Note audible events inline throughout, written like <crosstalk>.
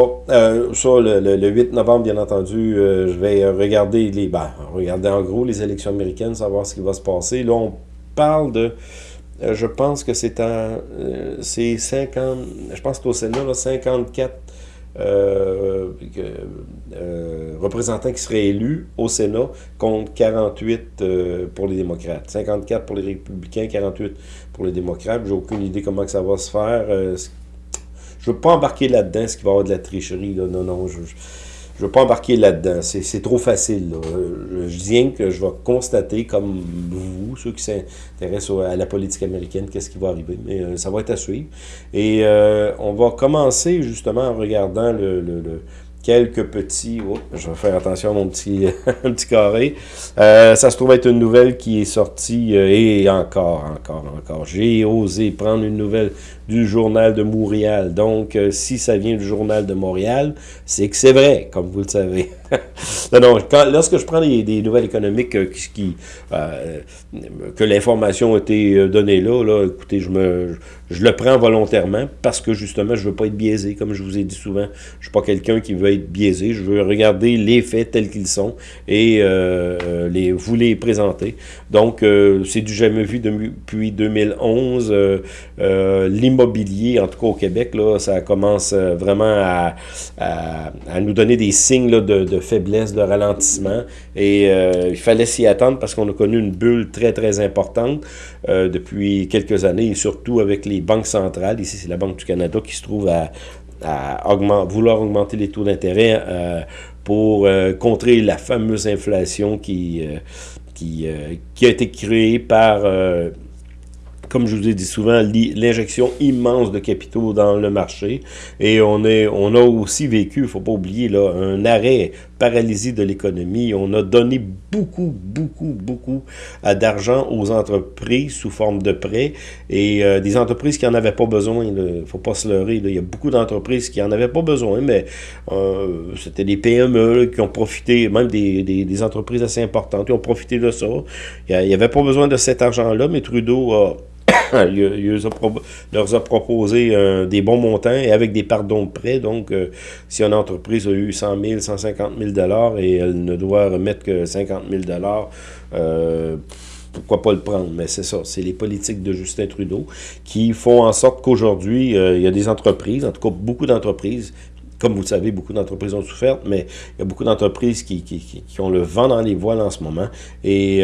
Euh, ça, le, 8 novembre, bien entendu, euh, je vais regarder les, ben, regarder en gros les élections américaines, savoir ce qui va se passer. Là, on parle de, euh, je pense que c'est en, c'est 50, je pense qu'au Sénat, là, 54 représentants qui seraient élus au Sénat contre 48 pour les démocrates. 54 pour les républicains, 48 pour les démocrates. J'ai aucune idée comment que ça va se faire je veux pas embarquer là-dedans, ce qui va avoir de la tricherie. Là. Non, non, je ne veux pas embarquer là-dedans. C'est trop facile. Là. Je dis que je vais constater, comme vous, ceux qui s'intéressent à la politique américaine, qu'est-ce qui va arriver. Mais euh, ça va être à suivre. Et euh, on va commencer justement en regardant le, le quelques petits... Oh, je vais faire attention à mon petit, <laughs> petit carré. Euh, ça se trouve être une nouvelle qui est sortie, et encore, encore, encore. J'ai osé prendre une nouvelle du Journal de Montréal. Donc, euh, si ça vient du Journal de Montréal, c'est que c'est vrai, comme vous le savez. <laughs> non, non, lorsque je prends des, nouvelles économiques euh, qui, euh, que l'information a été donnée là, là, écoutez, je me je le prends volontairement parce que justement, je veux pas être biaisé, comme je vous ai dit souvent. Je suis pas quelqu'un qui veut être biaisé. Je veux regarder les faits tels qu'ils sont et les, vous les présenter. Donc, c'est du jamais vu depuis 2011. L'immobilier en tout cas au Québec, là, ça commence euh, vraiment à, nous donner des signes de, faiblesse, de ralentissement. Et euh, il fallait s'y attendre parce qu'on a connu une bulle très, très importante euh, depuis quelques années, et surtout avec les banques centrales. Ici, c'est la Banque du Canada qui se trouve à, vouloir augmenter les taux d'intérêt pour contrer la fameuse inflation qui, qui a été créée par comme je vous ai dit souvent, l'injection immense de capitaux dans le marché. Et on, est, on a aussi vécu, il ne faut pas oublier, là, un arrêt, paralysie de l'économie. On a donné beaucoup, beaucoup, beaucoup d'argent aux entreprises sous forme de prêts. Et euh, des entreprises qui n'en avaient pas besoin, il ne faut pas se leurrer. Il y a beaucoup d'entreprises qui n'en avaient pas besoin, mais euh, c'était des PME qui ont profité, même des, des, entreprises assez importantes, qui ont profité de ça. Il n'y avait pas besoin de cet argent-là, mais Trudeau a <laughs> il, leur a proposé euh, des bons montants et avec des pardons de prêt. Donc, euh, si une entreprise a eu 100 000, 150 000 et elle ne doit remettre que 50 000 euh, pourquoi pas le prendre? Mais c'est ça, c'est les politiques de Justin Trudeau qui font en sorte qu'aujourd'hui, il y a des entreprises, en tout cas beaucoup d'entreprises, comme vous le savez, beaucoup d'entreprises ont souffert, mais il y a beaucoup d'entreprises qui, qui, ont le vent dans les voiles en ce moment. Et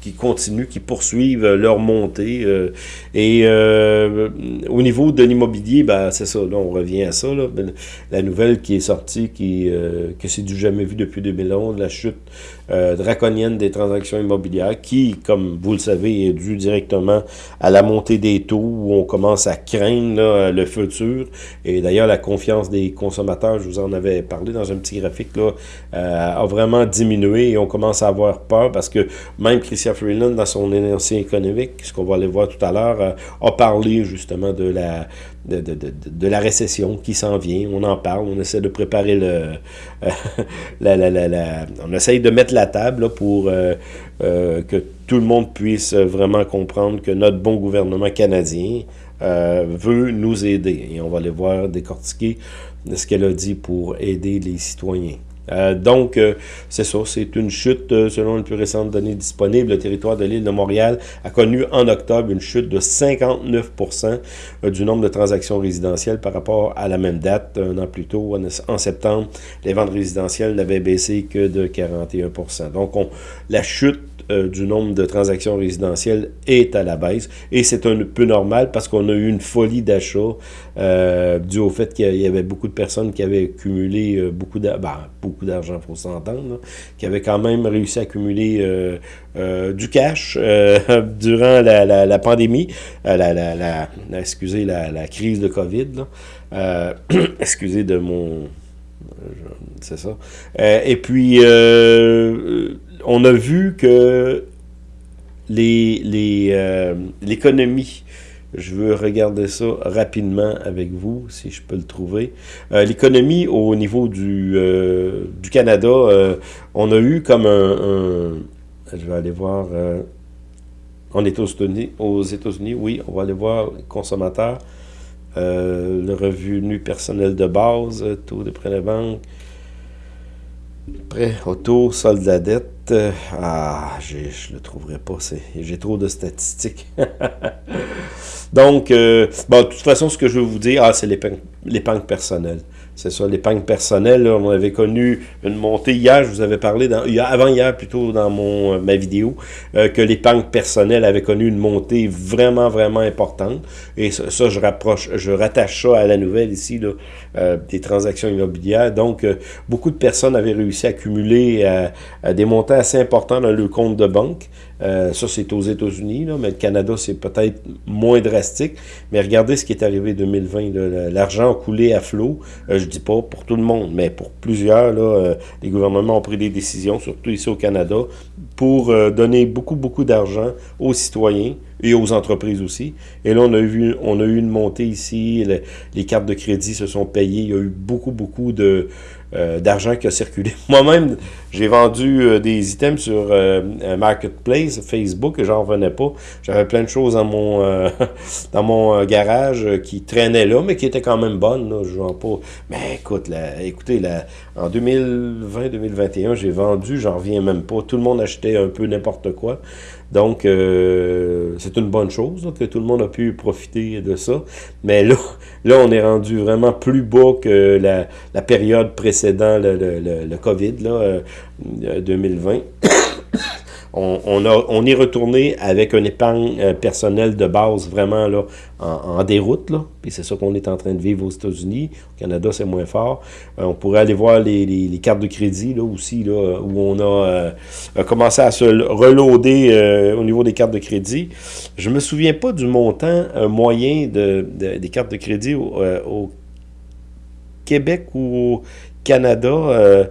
qui continuent, qui poursuivent leur montée. Euh, et euh, au niveau de l'immobilier, ben, c'est ça, là, on revient à ça. Là, ben, la nouvelle qui est sortie, qui, euh, que c'est du jamais vu depuis 2011, la chute draconienne des transactions immobilières, qui, comme vous le savez, est due directement à la montée des taux, où on commence à craindre le futur. Et d'ailleurs, la confiance des consommateurs, je vous en avais parlé dans un petit graphique, là, a vraiment diminué et on commence à avoir peur parce que même Christian Freeland, dans son énoncé économique, ce qu'on va aller voir tout à l'heure, euh, a parlé justement de la, de, la récession qui s'en vient. On en parle, on essaie de préparer le... <laughs> la, on essaye de mettre la table pour euh, euh, que tout le monde puisse vraiment comprendre que notre bon gouvernement canadien veut nous aider. Et on va aller voir décortiquer ce qu'elle a dit pour aider les citoyens. Euh, donc, euh, c'est ça, c'est une chute, euh, selon les plus récentes données disponibles, le territoire de l'île de Montréal a connu en octobre une chute de 59 du nombre de transactions résidentielles par rapport à la même date, un an plus tôt, en, septembre, les ventes résidentielles n'avaient baissé que de 41 Donc, on, la chute euh, du nombre de transactions résidentielles est à la baisse. Et c'est un peu normal parce qu'on a eu une folie d'achat euh, dû au fait qu'il y avait beaucoup de personnes qui avaient cumulé euh, beaucoup d'argent, ben, beaucoup d'argent, faut s'entendre, qui avaient quand même réussi à accumuler du cash <laughs> durant la, pandémie, la, la, crise de COVID. <clears throat> excusez de mon... C'est ça. et puis on a vu que euh, l'économie, je veux regarder ça rapidement avec vous, si je peux le trouver. Euh, l'économie au niveau du, euh, du Canada, on a eu comme un, je vais aller voir, on est aux États-Unis, aux États-Unis, oui, on va aller voir les consommateurs. le revenu personnel de base, taux de prêt de banque, prêt auto, solde de la dette. ah, je le trouverai pas. J'ai trop de statistiques. <laughs> Donc, bon, de toute façon, ce que je veux vous dire, ah, c'est l'épargne personnelle. C'est ça, l'épargne personnelle. on avait connu une montée hier, je vous avais parlé, dans, avant hier plutôt dans mon euh, ma vidéo, euh, que l'épargne personnelle avait connu une montée vraiment, vraiment importante. Et ça, je rapproche, je rattache ça à la nouvelle ici, euh, des transactions immobilières. Donc, beaucoup de personnes avaient réussi à cumuler des montants assez importants dans le compte de banque. Euh, ça, c'est aux États-Unis, mais le Canada, c'est peut-être moins drastique. Mais regardez ce qui est arrivé en 2020. L'argent a coulé à flot. Euh, je dis pas pour tout le monde, mais pour plusieurs, là, euh, les gouvernements ont pris des décisions, surtout ici au Canada, pour donner beaucoup, beaucoup d'argent aux citoyens et aux entreprises aussi. Et là, on a, vu, on a eu une montée ici. les cartes de crédit se sont payées. Il y a eu beaucoup, beaucoup euh, d'argent qui a circulé. <laughs> Moi-même, j'ai vendu euh, des items sur euh, Marketplace, Facebook, et j'en revenais pas. J'avais plein de choses dans mon <laughs> dans mon garage qui traînaient là, mais qui étaient quand même bonnes. Là. Je pas. Mais écoute, écoutez, là, en 2020-2021, j'ai vendu, j'en reviens même pas. Tout le monde achetait un peu n'importe quoi. Donc, euh, c'est une bonne chose que tout le monde a pu profiter de ça. Mais là, là on est rendu vraiment plus bas que la, période précédant le, le, le, COVID, là, 2020. On, est retourné avec une épargne euh, personnelle de base vraiment là, en, déroute. Puis c'est ça qu'on est en train de vivre aux États-Unis. Au Canada, c'est moins fort. Euh, on pourrait aller voir les, cartes de crédit là, aussi, là, où on a euh, commencé à se reloader au niveau des cartes de crédit. Je me souviens pas du montant moyen de, des cartes de crédit au, Québec ou au Canada.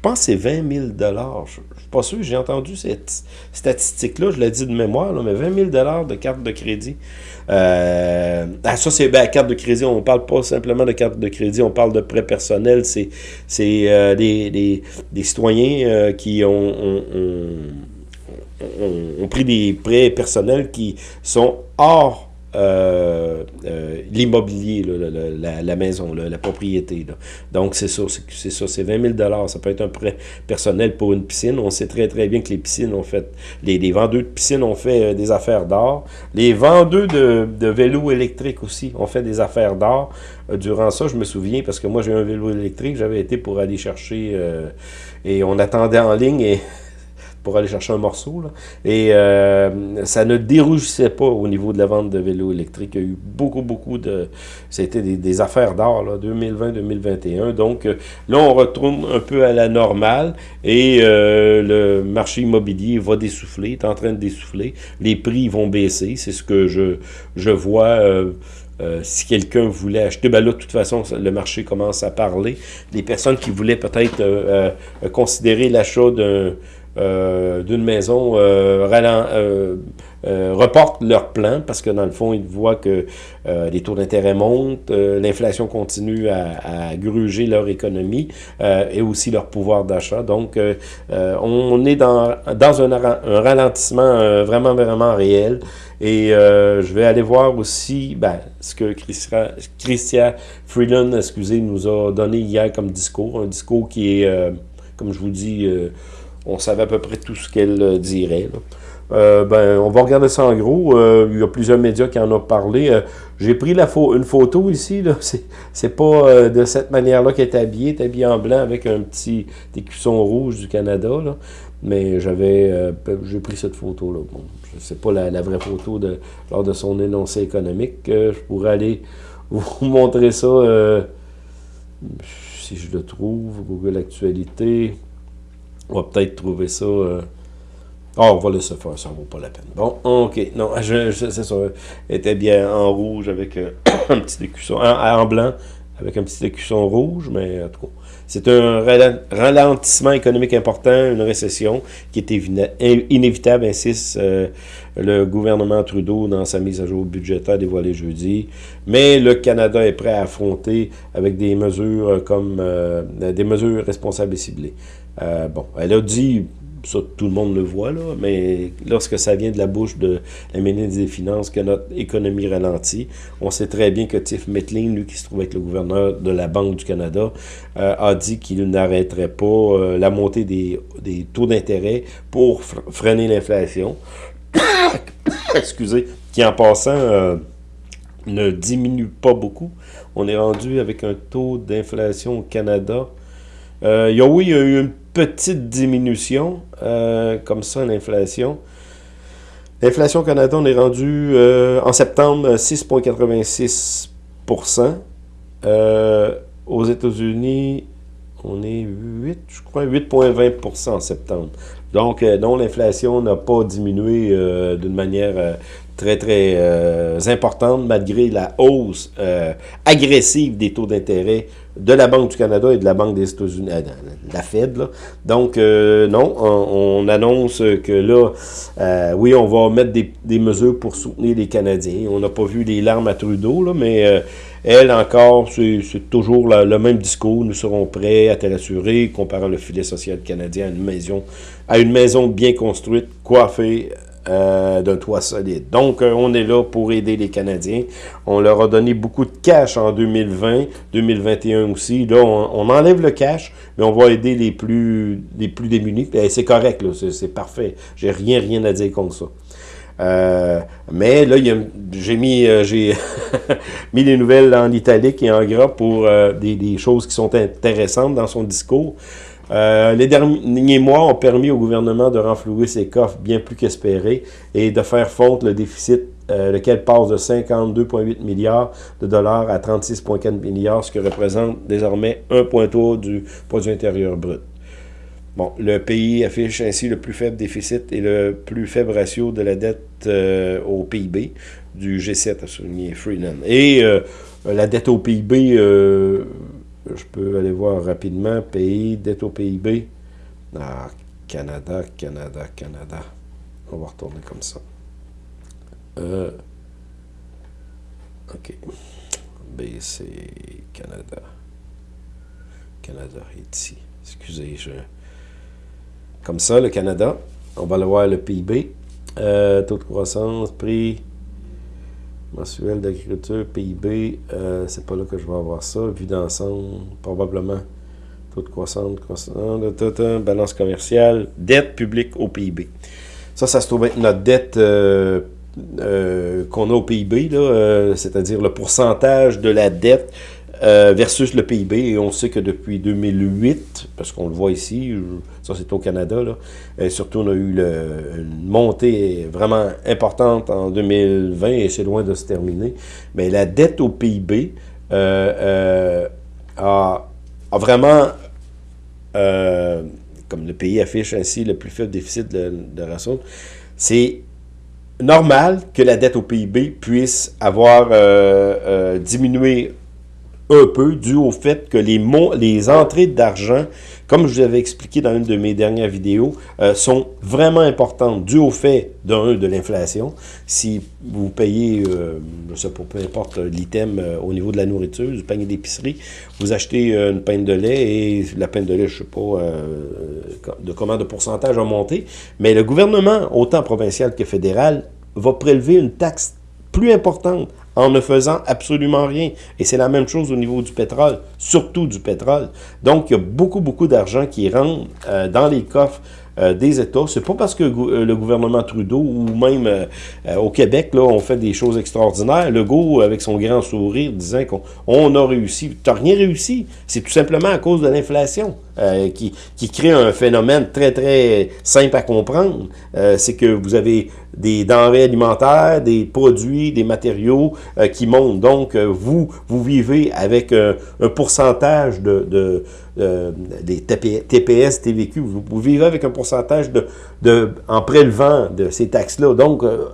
Pense que c'est 20 000 pas sûr, j'ai entendu cette statistique-là, je l'ai dit de mémoire, mais 20 000 de carte de crédit. Euh, ah, ça, c'est ben, carte de crédit. On ne parle pas simplement de carte de crédit, on parle de prêt personnel. C'est euh, des, des, des, citoyens euh, qui ont, ont, ont, ont, pris des prêts personnels qui sont hors euh, euh, l'immobilier, la, maison, la propriété. Donc, c'est ça, c'est ça, c'est 20 000 Ça peut être un prêt personnel pour une piscine. On sait très, très bien que les piscines ont fait, les, les vendeurs de piscines ont fait euh, des affaires d'or. Les vendeurs de, de vélos électriques aussi ont fait des affaires d'or. durant ça, je me souviens, parce que moi, j'ai un vélo électrique, j'avais été pour aller chercher, et on attendait en ligne, et pour aller chercher un morceau. Là. Et euh, ça ne dérougissait pas au niveau de la vente de vélos électriques. Il y a eu beaucoup, beaucoup de... C'était des, des, affaires d'or, 2020-2021. Donc euh, là, on retourne un peu à la normale et euh, le marché immobilier va dessouffler, est en train de dessouffler. Les prix vont baisser, c'est ce que je, je vois... Si quelqu'un voulait acheter, ben là, de toute façon, le marché commence à parler. Les personnes qui voulaient peut-être considérer l'achat d'un euh, d'une maison euh, euh, euh, reportent leur plan parce que dans le fond, ils voient que les taux d'intérêt montent, l'inflation continue à, gruger leur économie et aussi leur pouvoir d'achat. Donc, on est dans, dans un, un ralentissement vraiment, vraiment réel. Et je vais aller voir aussi ben, ce que Christian Freeland excusez, nous a donné hier comme discours. Un discours qui est, comme je vous dis, on savait à peu près tout ce qu'elle euh, dirait. Euh, ben, on va regarder ça en gros. Euh, il y a plusieurs médias qui en ont parlé. J'ai pris la une photo ici. <laughs> C'est pas de cette manière-là qu'elle est habillée. Elle est habillée en blanc avec un petit écusson rouge du Canada. Mais j'avais j'ai pris cette photo-là. Bon, sais pas la, la, vraie photo de, lors de son énoncé économique. je pourrais aller <laughs> vous montrer ça si je le trouve. Google Actualité. On va peut-être trouver ça... Euh... Oh, on va laisser faire, ça vaut pas la peine. Bon, ok. Non, <laughs> c'est ça. Était bien en rouge avec euh, <coughs> un petit écusson. En, blanc avec un petit écusson rouge, mais en tout cas, c'est un ralentissement économique important, une récession qui est inévitable, insiste euh, le gouvernement Trudeau dans sa mise à jour budgétaire dévoilée jeudi. Mais le Canada est prêt à affronter avec des mesures comme euh, des mesures responsables et ciblées. Euh, bon, elle a dit ça, tout le monde le voit, là, mais lorsque ça vient de la bouche de la ministre des Finances que notre économie ralentit, on sait très bien que Tiff Metlin, lui qui se trouve être le gouverneur de la Banque du Canada, euh, a dit qu'il n'arrêterait pas euh, la montée des, taux d'intérêt pour freiner l'inflation. <coughs> Excusez, qui en passant ne diminue pas beaucoup. On est rendu avec un taux d'inflation au Canada. A, oui, il y a eu une petite diminution, euh, comme ça, l'inflation. L'inflation au Canada, on est rendu euh, en septembre 6,86% euh, Aux États-Unis, on est 8, je crois, 8,20% en septembre. Donc, non, l'inflation n'a pas diminué d'une manière très, très importante, malgré la hausse agressive des taux d'intérêt de la Banque du Canada et de la Banque des États-Unis, euh, la Fed. Donc, euh, non, on, annonce que là, euh, oui, on va mettre des, mesures pour soutenir les Canadiens. On n'a pas vu les larmes à Trudeau, mais elle encore, c'est toujours le même discours. Nous serons prêts à te rassurer, comparant le filet social canadien à une maison, à une maison bien construite, coiffée, euh, d'un toit solide. Donc, euh, on est là pour aider les Canadiens. On leur a donné beaucoup de cash en 2020, 2021 aussi. Là, on, enlève le cash, mais on va aider les plus, les plus démunis. C'est correct, c'est parfait. J'ai rien, rien à dire contre ça. Euh, mais là, j'ai mis, j'ai <laughs> mis les nouvelles en italique et en gras pour des, choses qui sont intéressantes dans son discours. Euh, les derniers mois ont permis au gouvernement de renflouer ses coffres bien plus qu'espéré et de faire fondre le déficit, euh, lequel passe de 52,8 milliards de dollars à 36,4 milliards, ce qui représente désormais 1,3 du produit intérieur brut. Bon, le pays affiche ainsi le plus faible déficit et le plus faible ratio de la dette euh, au PIB du G7, a souligné Freeland. Et la dette au PIB je peux aller voir rapidement. Pays, dette au PIB. Ah, Canada, Canada, Canada. On va retourner comme ça. Euh, OK. BC, Canada. Canada, ici. Excusez, je... Comme ça, le Canada. On va aller voir le PIB. Euh, taux de croissance, prix, mensuel d'agriculture, PIB, euh, c'est pas là que je vais avoir ça. Vue d'ensemble, probablement taux de croissance, croissance balance commerciale, dette publique au PIB. Ça, ça se trouve être notre dette euh, euh, qu'on a au PIB, c'est-à-dire le pourcentage de la dette versus le PIB. Et on sait que depuis 2008, parce qu'on le voit ici, c'est au Canada, et surtout on a eu une montée vraiment importante en 2020 et c'est loin de se terminer. Mais la dette au PIB euh, euh, a, vraiment, comme le pays affiche ainsi le plus faible déficit de, de ressources, c'est normal que la dette au PIB puisse avoir diminué un peu dû au fait que les, les entrées d'argent, comme je vous avais expliqué dans une de mes dernières vidéos, euh, sont vraiment importantes dû au fait, de l'inflation. Si vous payez, euh, je peu importe l'item euh, au niveau de la nourriture, du panier d'épicerie, vous achetez une pinte de lait et la pinte de lait, je sais pas de comment de pourcentage a monté, mais le gouvernement, autant provincial que fédéral, va prélever une taxe plus importante en ne faisant absolument rien. Et c'est la même chose au niveau du pétrole, surtout du pétrole. Donc, il y a beaucoup, beaucoup d'argent qui rentre euh, dans les coffres euh, des États. C'est pas parce que euh, le gouvernement Trudeau ou même au Québec, là, on fait des choses extraordinaires. Legault, avec son grand sourire, disant qu'on a réussi. Tu n'as rien réussi. C'est tout simplement à cause de l'inflation. qui, qui crée un phénomène très, très simple à comprendre. c'est que vous avez des denrées alimentaires, des produits, des matériaux euh, qui montent. Donc, vous, vous vivez avec un pourcentage de, de des TPS, TVQ, vous, vous, vivez avec un pourcentage de, de en prélevant de ces taxes-là. Donc, euh,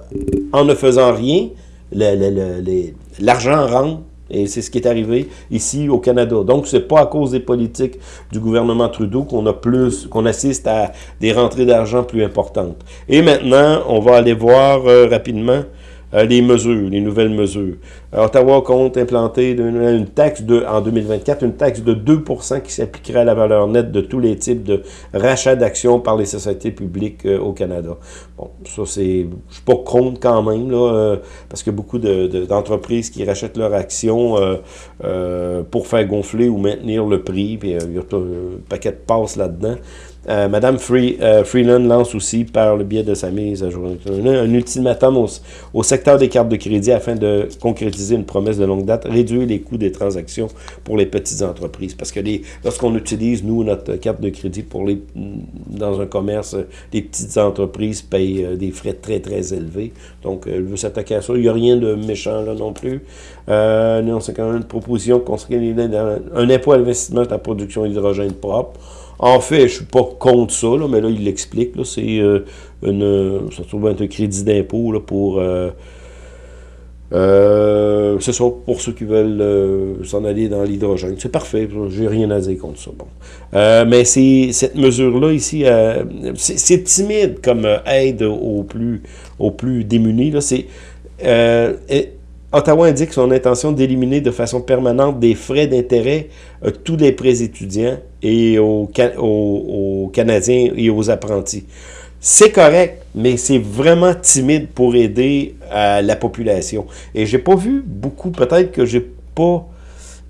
en ne faisant rien, l'argent rentre et c'est ce qui est arrivé ici au Canada. Donc, c'est pas à cause des politiques du gouvernement Trudeau qu'on a plus, qu'on assiste à des rentrées d'argent plus importantes. Et maintenant, on va aller voir euh, rapidement les mesures, les nouvelles mesures. Ottawa compte implanter une taxe de, en 2024, une taxe de 2% qui s'appliquerait à la valeur nette de tous les types de rachats d'actions par les sociétés publiques au Canada. Bon, ça c'est, je suis pas contre quand même, là, parce que beaucoup d'entreprises qui rachètent leurs actions pour faire gonfler ou maintenir le prix, puis il y a un paquet de passes là-dedans. Euh, Madame euh, Freeland lance aussi, par le biais de sa mise à jour, un ultimatum au, secteur des cartes de crédit afin de concrétiser une promesse de longue date, réduire les coûts des transactions pour les petites entreprises. Parce que lorsqu'on utilise, nous, notre carte de crédit pour les dans un commerce, les petites entreprises payent euh, des frais très, très élevés. Donc, elle veut s'attaquer à ça. Il n'y a rien de méchant là non plus. non, c'est quand même une proposition dans un impôt à l'investissement de la production d'hydrogène propre. En fait, je ne suis pas contre ça, mais là, il l'explique. C'est euh, une, ça se trouve être un crédit d'impôt pour... Euh, euh, pour ceux qui veulent s'en aller dans l'hydrogène. C'est parfait, j'ai rien à dire contre ça. Bon. mais cette mesure-là ici, c'est timide comme aide aux plus, aux plus démunis. Ottawa indique son intention d'éliminer de façon permanente des frais d'intérêt euh, tous les prêts étudiants et aux, Canadiens et aux apprentis. C'est correct, mais c'est vraiment timide pour aider la population. Et j'ai pas vu beaucoup, peut-être que j'ai pas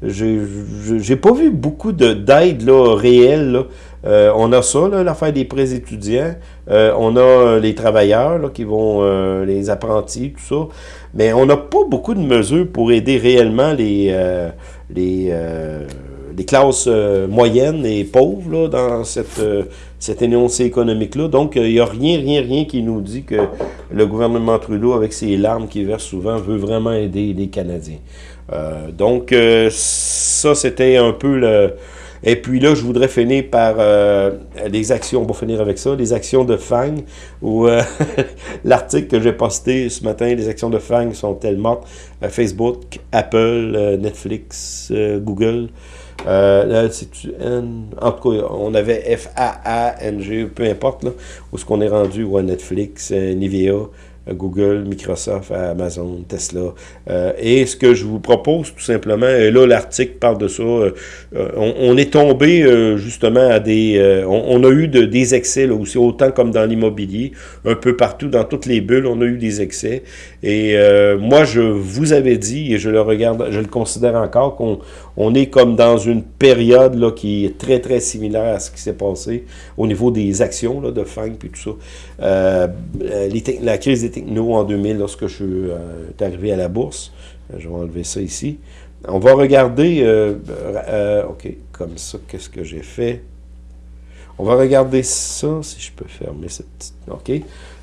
j'ai pas vu beaucoup d'aide réelle. Euh, on a ça, l'affaire des prêts étudiants. Euh, on a les travailleurs qui vont, les apprentis, tout ça. Mais on n'a pas beaucoup de mesures pour aider réellement les, euh, euh, classes euh, moyennes et pauvres dans cette, cette énoncé économique-là. Donc, il n'y a rien, rien, rien qui nous dit que le gouvernement Trudeau, avec ses larmes qu'il verse souvent, veut vraiment aider les Canadiens. donc, ça, c'était un peu le et puis là, je voudrais finir par euh, les actions, on va finir avec ça, les actions de FANG, ou euh, <laughs> l'article que j'ai posté ce matin, les actions de FANG sont-elles mortes? Euh, Facebook, Apple, Netflix, Google, là, en tout cas, on avait F-A-A-N-G, peu importe, là, où est-ce qu'on est rendu, ou Netflix, Nivea, Google, Microsoft, Amazon, Tesla. Euh, et ce que je vous propose tout simplement, et là l'article parle de ça, euh, on, est tombé euh, justement à des... On, a eu de, des excès là aussi, autant comme dans l'immobilier, un peu partout, dans toutes les bulles, on a eu des excès. Et moi, je vous avais dit, et je le regarde, je le considère encore, qu'on on est comme dans une période là, qui est très, très similaire à ce qui s'est passé au niveau des actions là, de FANG puis tout ça. Euh, la crise des technos en 2000, lorsque je suis euh, arrivé à la bourse, euh, je vais enlever ça ici. On va regarder, OK, comme ça, qu'est-ce que j'ai fait? On va regarder ça, si je peux fermer cette petite... OK.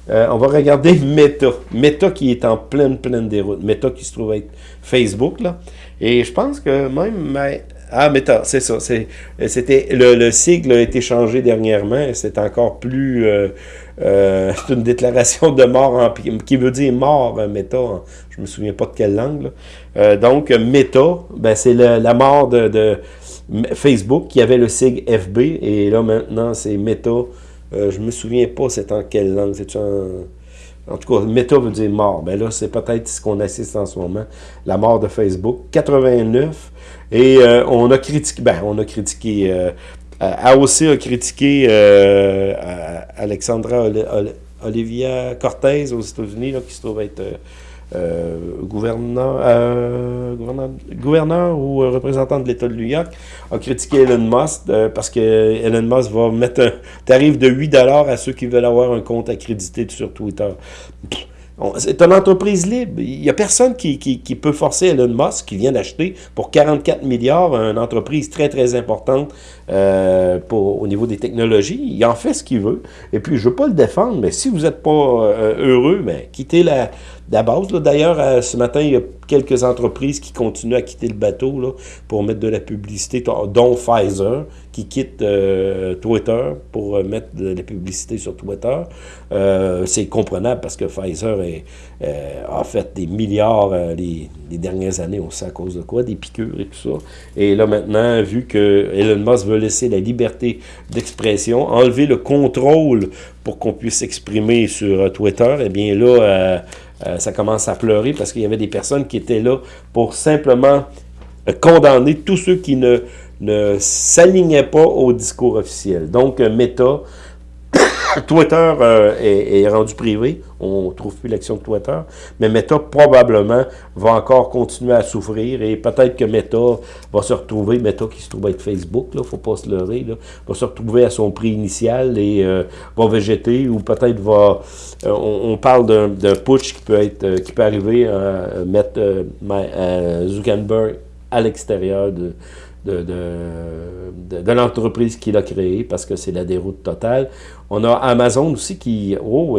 on va regarder Meta. Meta qui est en pleine, pleine déroute. Meta qui se trouve être Facebook, là. Et je pense que même... Ah, Meta, c'est ça. C'était le, le, sigle a été changé dernièrement. C'est encore plus... Euh, euh, <laughs> c'est une déclaration de mort en, qui veut dire mort, euh, Meta. je me souviens pas de quelle langue. donc, Meta, ben, c'est la mort de, Facebook qui avait le sigle FB. Et là, maintenant, c'est Meta. je me souviens pas c'est en quelle langue. C'est en... En tout cas, méta veut dire mort. Ben là, c'est peut-être ce qu'on assiste en ce moment, la mort de Facebook. 89. Et euh, on a critiqué, ben, on a critiqué, euh, AOC a critiqué euh, Alexandra Olivia Cortez aux États-Unis, qui se trouve être euh, gouverneur, euh, gouverneur, gouverneur, ou représentant de l'État de New York a critiqué Elon Musk euh, parce que Elon Musk va mettre un tarif de 8 à ceux qui veulent avoir un compte accrédité sur Twitter. C'est une entreprise libre. Il n'y a personne qui, peut forcer Elon Musk, qui vient d'acheter pour 44 milliards une entreprise très, très importante euh, au niveau des technologies. Il en fait ce qu'il veut. Et puis, je ne veux pas le défendre, mais si vous n'êtes pas euh, heureux, mais quittez la, D'ailleurs, euh, ce matin, il y a quelques entreprises qui continuent à quitter le bateau pour mettre de la publicité, dont Pfizer, qui quitte euh, Twitter pour euh, mettre de la publicité sur Twitter. c'est comprenable parce que Pfizer a fait des milliards les, les, dernières années, on sait à cause de quoi, des piqûres et tout ça. Et là maintenant, vu que Elon Musk veut laisser la liberté d'expression, enlever le contrôle pour qu'on puisse s'exprimer sur Twitter, eh bien là, ça commence à pleurer parce qu'il y avait des personnes qui étaient là pour simplement condamner tous ceux qui ne, ne s'alignaient pas au discours officiel. Donc, Meta <coughs> Twitter euh, est, rendu privé. On ne trouve plus l'action de Twitter. Mais Meta, probablement, va encore continuer à souffrir. Et peut-être que Meta va se retrouver, Meta qui se trouve être Facebook, il ne faut pas se leurrer, là, va se retrouver à son prix initial et euh, va végéter. Ou peut-être va... Euh, on, parle d'un putsch qui peut, être, qui peut arriver à mettre Zuckerberg à l'extérieur de de, de, de, l'entreprise qu'il a créée parce que c'est la déroute totale. On a Amazon aussi qui, oh,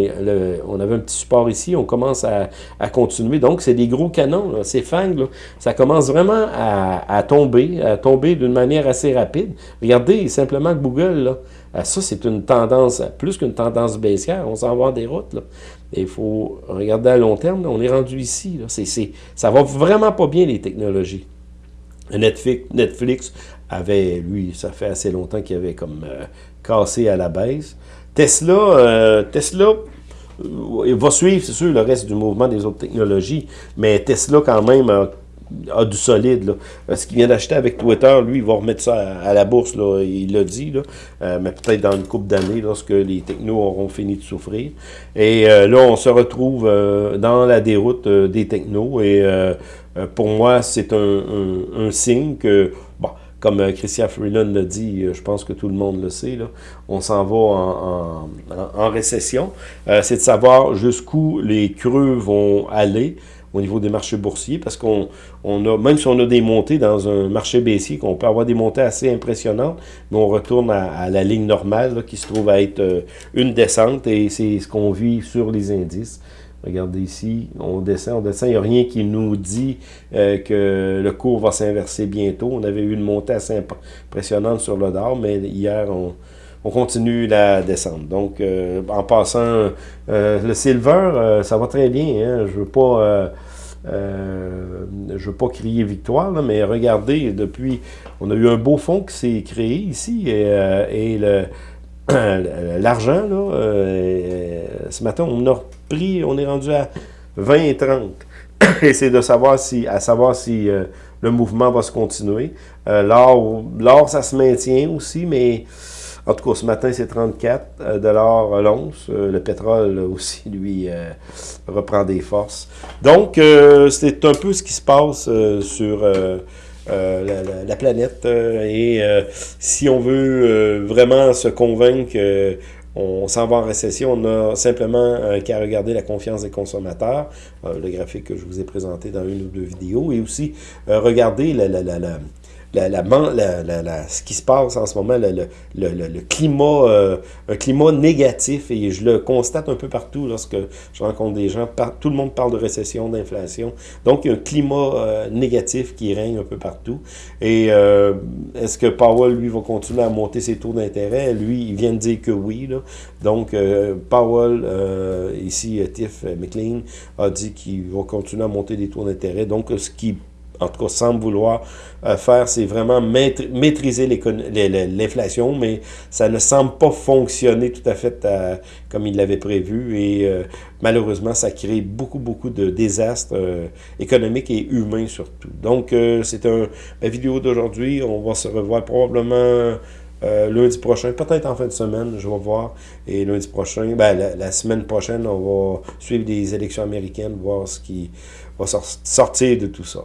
on avait un petit support ici, on commence à, à continuer. Donc, c'est des gros canons, ces fangs, là, ça commence vraiment à, à tomber, à tomber d'une manière assez rapide. Regardez simplement Google, là, ah, ça c'est une tendance, plus qu'une tendance baissière, on s'en va en déroute. Là. Il faut regarder à long terme, on est rendu ici. Là. C'est c'est ça va vraiment pas bien les technologies. Netflix, avait, lui, ça fait assez longtemps qu'il avait comme euh, cassé à la baisse. Tesla, euh, Tesla euh, va suivre, c'est sûr, le reste du mouvement des autres technologies, mais Tesla, quand même, a, du solide. Là. Ce qu'il vient d'acheter avec Twitter, lui, il va remettre ça à, la bourse, il l'a dit, mais peut-être dans une couple d'années, lorsque les technos auront fini de souffrir. Et là, on se retrouve dans la déroute des technos, et pour moi, c'est un, signe que, bon, comme euh, Christian Freeland l'a dit, euh, je pense que tout le monde le sait, là, on s'en va en, en, récession. c'est de savoir jusqu'où les creux vont aller au niveau des marchés boursiers, parce qu'on on a, même si on a des montées dans un marché baissier, qu'on peut avoir des montées assez impressionnantes, mais on retourne à, la ligne normale, qui se trouve à être une descente, et c'est ce qu'on vit sur les indices. Regardez ici, on descend, on descend. Il n'y a rien qui nous dit euh, que le cours va s'inverser bientôt. On avait eu une montée assez impressionnante sur le dollar, mais hier, on, continue la descente. Donc, euh, en passant, euh, le silver, ça va très bien. Hein. Je veux veux pas crier victoire, mais regardez, depuis, on a eu un beau fond qui s'est créé ici, et, <clears throat> l'argent, là, ce matin, on a on est rendu à 20 et 30. <coughs> et c'est de savoir si, à savoir si euh, le mouvement va se continuer. Euh, l'or, ça se maintient aussi, mais en tout cas, ce matin, c'est 34 euh, dollars l'once. le pétrole aussi, lui, reprend des forces. Donc, c'est un peu ce qui se passe sur la, planète. et si on veut vraiment se convaincre on s'en va en récession, on a simplement euh, qu'à regarder la confiance des consommateurs, euh, le graphique que je vous ai présenté dans une ou deux vidéos, et aussi euh, regarder la, la, la, la, la, la, ce qui se passe en ce moment, le, le, le, climat, euh, un climat négatif, et je le constate un peu partout lorsque je rencontre des gens, tout le monde parle de récession, d'inflation, donc il y a un climat euh, négatif qui règne un peu partout, et euh, est-ce que Powell, lui, va continuer à monter ses taux d'intérêt? Lui, il vient de dire que oui, là. donc Powell, ici, Tiff McLean, a dit qu'il va continuer à monter des taux d'intérêt, donc ce qui en tout cas semble vouloir euh, faire, c'est vraiment maîtriser l'inflation, mais ça ne semble pas fonctionner tout à fait euh, comme il l'avait prévu et euh, malheureusement, ça crée beaucoup, beaucoup de désastres économiques et humains surtout. Donc, c'est un, la vidéo d'aujourd'hui. On va se revoir probablement lundi prochain, peut-être en fin de semaine, je vais voir. Et lundi prochain, ben, la, la, semaine prochaine, on va suivre des élections américaines, voir ce qui va sortir de tout ça.